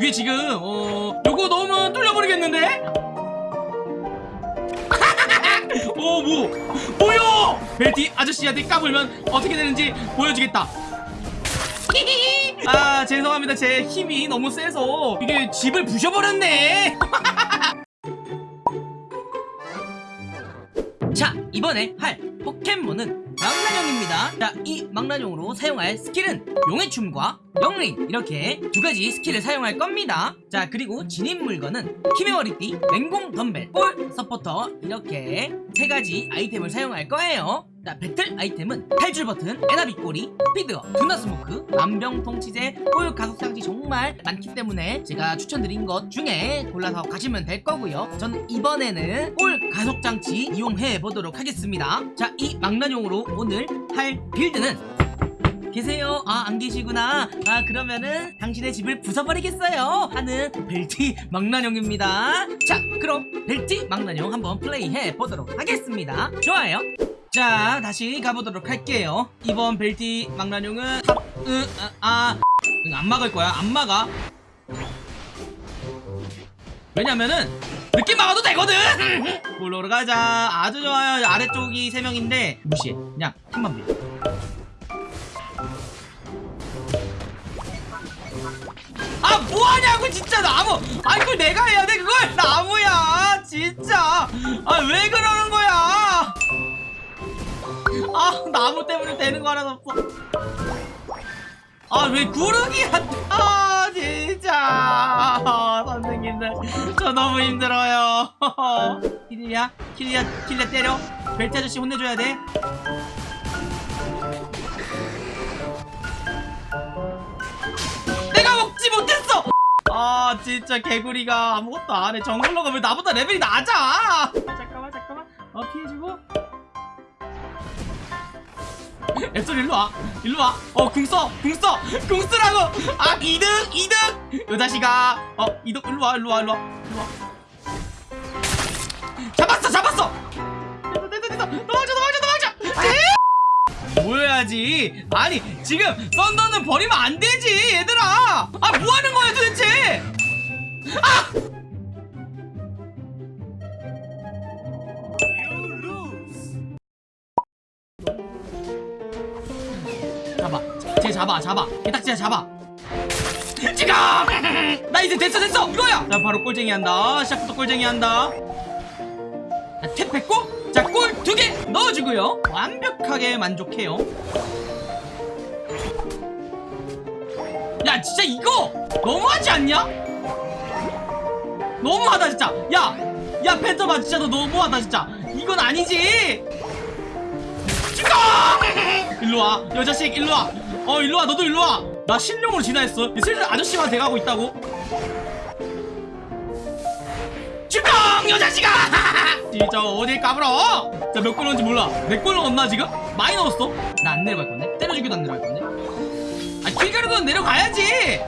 위에 지금 어 요거 넣으면 뚫려버리겠는데? 오 뭐? 뭐야? 벨티 아저씨한테 까불면 어떻게 되는지 보여주겠다 아 죄송합니다 제 힘이 너무 세서 이게 집을 부셔버렸네 자 이번에 할 포켓몬은 망나뇽입니다. 자 이 망나뇽으로 사용할 스킬은 용의 춤과 역린 이렇게 두 가지 스킬을 사용할 겁니다. 자 그리고 지닌 물건은 기합의 머리띠, 맹공 덤벨, 골 서포터. 이렇게 세 가지 아이템을 사용할 거예요 자 배틀 아이템은 탈출 버튼, 에나비 꼬리, 스피드업, 둔화 스모크, 만병통치제, 골 가속 장치 정말 많기 때문에 제가 추천드린 것 중에 골라서 가시면 될 거고요 전 이번에는 골 가속 장치 이용해 보도록 하겠습니다 자 이 망나뇽으로 오늘 할 build는 계세요? 아, 안 계시구나. 아, 그러면은 당신의 집을 부숴버리겠어요. 하는 벨튀 망나뇽입니다. 자, 그럼 벨튀 망나뇽 한번 플레이해 보도록 하겠습니다. 좋아요. 자, 다시 가보도록 할게요. 이번 벨튀 망나뇽은 top, 으, 아, 아, 막을 거야. 안 막아. 왜냐면은 늦게 막아도 되거든! 볼로로 가자. 아주 좋아요. 아래쪽이 3명인데 무시해. 그냥 팀만 밀 아 뭐하냐고 진짜. 나무. 아니 그걸 내가 해야 돼 그걸? 나무야 진짜. 아 왜 그러는 거야 아 나무 때문에 되는 거 하나도 없어 아 왜 구르기야 아 진짜. 아, 선생님들. 저 너무 힘들어요. 키리야? 키리야 키리야 때려. 벨트 아저씨 혼내줘야 돼. 내가 먹지 못했어! 아 진짜 개구리가 아무것도 안해. 정글러가 왜 나보다 레벨이 낮아. 잠깐만 잠깐만. 어 피해주고 앱솔 일로와. 일로와. 어 궁써. 궁써. 궁쓰라고. 아 이득 이득. 요 자식아. 어 이득. 일로와 일로와 일로와. 일로와. 잡았어 잡았어. 됐어 됐어 됐어. 도망쳐 도망쳐 도망쳐. 에? 보여야지? 아니 지금 썬더는 버리면 안 되지 얘들아. 아 뭐하는 거야 도대체 잡아 잡아. 진짜 잡아. 지금 나 이제 됐어 됐어. 이거야! 자 바로 꼴쟁이 한다. 시작부터 꼴쟁이 한다. 자, 탭 뱉고 자꼴두개 넣어주고요. 완벽하게 만족해요. 야 진짜 이거 너무하지 않냐? 너무하다 진짜. 야 야 펜터봐. 진짜 너 너무하다 진짜. 이건 아니지. 죽어! 일로와. 여자식 일로와 어 일로와. 너도 일로와. 나 신용으로 진화했어. 슬슬 아저씨만 돼가고 있다고. 죽어 여자식아 진짜 어딜 까불어 자몇 골 넣은지 몰라. 몇골 넣었나 지금? 많이 넣었어. 나 안 내려갈 건데? 때려주기도 안 내려갈 건데? 아 킬가루도 내려가야지!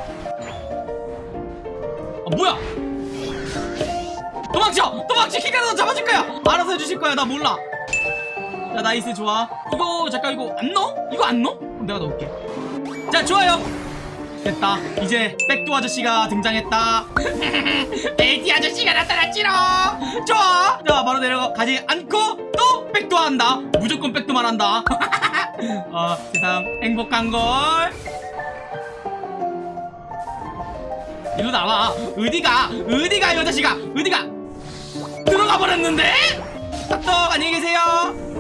아 뭐야? 도망쳐! 도망쳐! 킬가루도 잡아줄 거야! 알아서 해주실 거야. 나 몰라. 자 nice. 좋아. 이거 잠깐 이거 안 넣어? 이거 안 넣어? 내가 넣을게. 자 좋아요. 됐다. 이제 백도 아저씨가 등장했다. 벨튀 아저씨가 나타났지롱 좋아. 자 바로 내려가 가지 않고 또 백도 한다. 무조건 백도만 한다. 어 세상 행복한걸. 일로 나와. 어디가? 어디가 이 자식아 어디가? 들어가 버렸는데 딱 안녕히 계세요.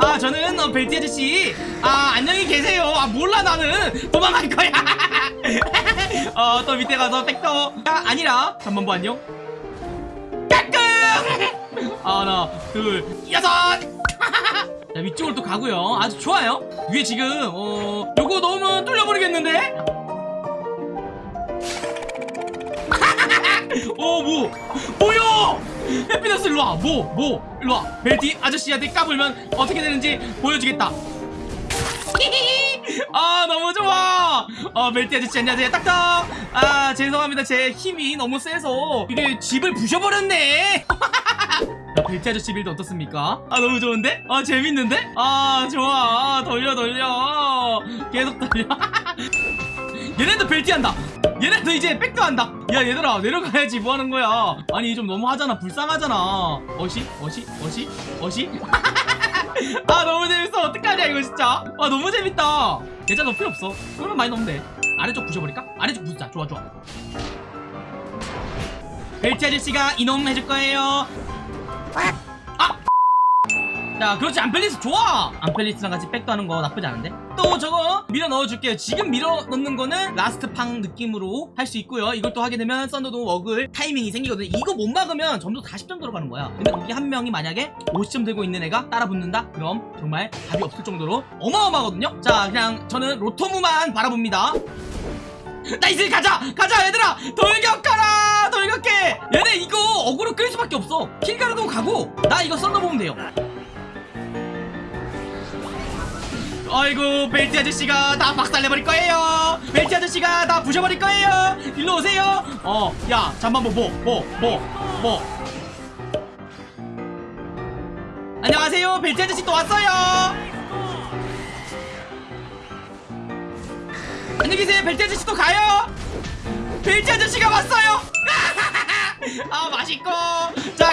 아 저는 어, 벨티 아저씨. 아 안녕히 계세요. 아 몰라 나는. 도망갈 거야. 어 또 밑에 가서 백도 아 아니라 잠만보 안녕? 까꿍 하나 둘 여섯! 자 위쪽으로 또 가고요. 아주 좋아요. 위에 지금 어 요거 넣으면 뚫려버리겠는데? 어뭐 일로와 뭐 뭐. 일로와. 벨튀 아저씨한테 까불면 어떻게 되는지 보여주겠다. 아 너무 좋아. 어 벨튀 아저씨 안녕하세요. 딱딱. 아 죄송합니다. 제 힘이 너무 세서. 이게 집을 부셔버렸네. 자, 벨튀 아저씨 build 어떻습니까? 아 너무 좋은데? 아 재밌는데? 아 좋아. 아, 돌려 돌려. 계속 돌려. 얘네도 벨튀 한다 얘네도 이제 백도 한다. 야 얘들아 내려가야지. 뭐하는 거야? 아니 좀 너무하잖아. 불쌍하잖아. 어시? 어시? 어시? 어시? 아 너무 재밌어. 어떡하냐 이거 진짜. 아 너무 재밌다. 계좌 넣을 필요 없어. 그러면 많이 넣으면 돼. 아래쪽 부셔버릴까? 아래쪽 부수자. 좋아 좋아. 벨트 아저씨가 이놈 해줄 거예요. 아! 자 그렇지. 안펠리스 좋아. 안펠리스랑 같이 백도 하는 거 나쁘지 않은데 또 저거 밀어 넣어줄게요. 지금 밀어 넣는 거는 last 팡 느낌으로 할 수 있고요. 이걸 또 하게 되면 썬더도 먹을 타이밍이 생기거든요. 이거 못 막으면 점수 40점 들어가는 거야. 근데 거기 한 명이 만약에 50점 들고 있는 애가 따라 붙는다? 그럼 정말 답이 없을 정도로 어마어마하거든요. 자 그냥 저는 로토무만 바라봅니다. nice 가자! 가자 얘들아! 돌격하라! 돌격해! 얘네 이거 어그로 끌 수밖에 없어. 킬가르도 가고 나 이거 썬더 보면 돼요 아이고 벨트 아저씨가 다 박살내버릴 거예요. 벨트 아저씨가 다 부셔버릴 거예요. 일로 오세요. 어 야 잠만 뭐뭐 뭐 뭐 뭐. 안녕하세요. 벨트 아저씨 또 왔어요. 안녕히 계세요. 벨트 아저씨 또 가요. 벨트 아저씨가 왔어요. 아 맛있고. 자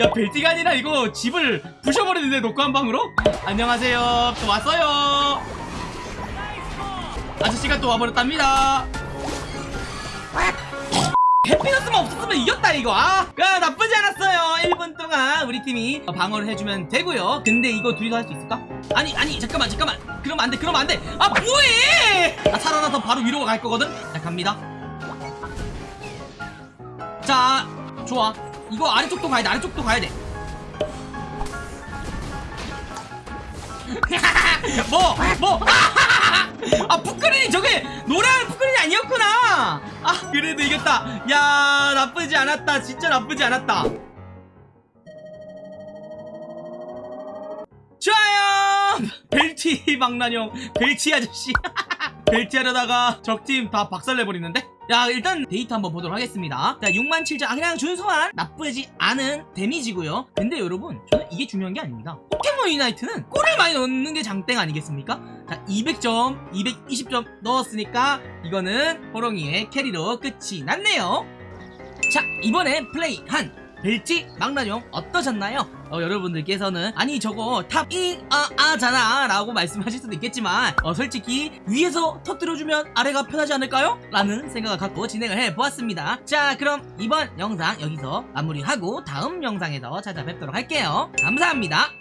야 벨트가 아니라 이거 집을 부셔버리는데 녹화 한 방으로? 안녕하세요. 또 왔어요. 아저씨가 또 와버렸답니다. 해피너스만 없었으면 이겼다 이거 아? 야, 나쁘지 않았어요. 1분 동안 우리 팀이 방어를 해주면 되고요. 근데 이거 둘이서 할 수 있을까? 아니 아니 잠깐만 잠깐만. 그러면 안돼 그러면 안돼. 아 뭐해! 나 살아나서 바로 위로 갈 거거든? 자 갑니다. 자 좋아 이거 아래쪽도 가야 돼 아래쪽도 가야 돼. 뭐? 뭐? 아 푸크린이 저게 노래하는 푸크린이 아니었구나. 아 그래도 이겼다. 야 나쁘지 않았다. 진짜 나쁘지 않았다. 좋아요. 벨티 망나뇽 벨티 아저씨. 벨티 하려다가 적팀 다 박살내버리는데 야 일단 데이터 한번 보도록 하겠습니다. 자 67점 아 그냥 준수한 나쁘지 않은 데미지고요. 근데 여러분 저는 이게 중요한 게 아닙니다. 포켓몬 유나이트는 골을 많이 넣는 게 장땡 아니겠습니까? 자 200점 220점 넣었으니까 이거는 호롱이의 carry로 끝이 났네요. 자 이번에 플레이한 벨치 망나뇽 어떠셨나요? 어, 여러분들께서는 아니 저거 탑1아아잖아 라고 말씀하실 수도 있겠지만 어, 솔직히 위에서 터뜨려주면 아래가 편하지 않을까요? 라는 생각을 갖고 진행을 해보았습니다 자 그럼 이번 영상 여기서 마무리하고 다음 영상에서 찾아뵙도록 할게요 감사합니다